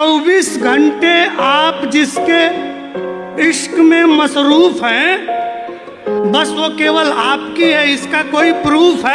चौबीस घंटे आप जिसके इश्क में मसरूफ हैं, बस वो केवल आपकी है, इसका कोई प्रूफ है?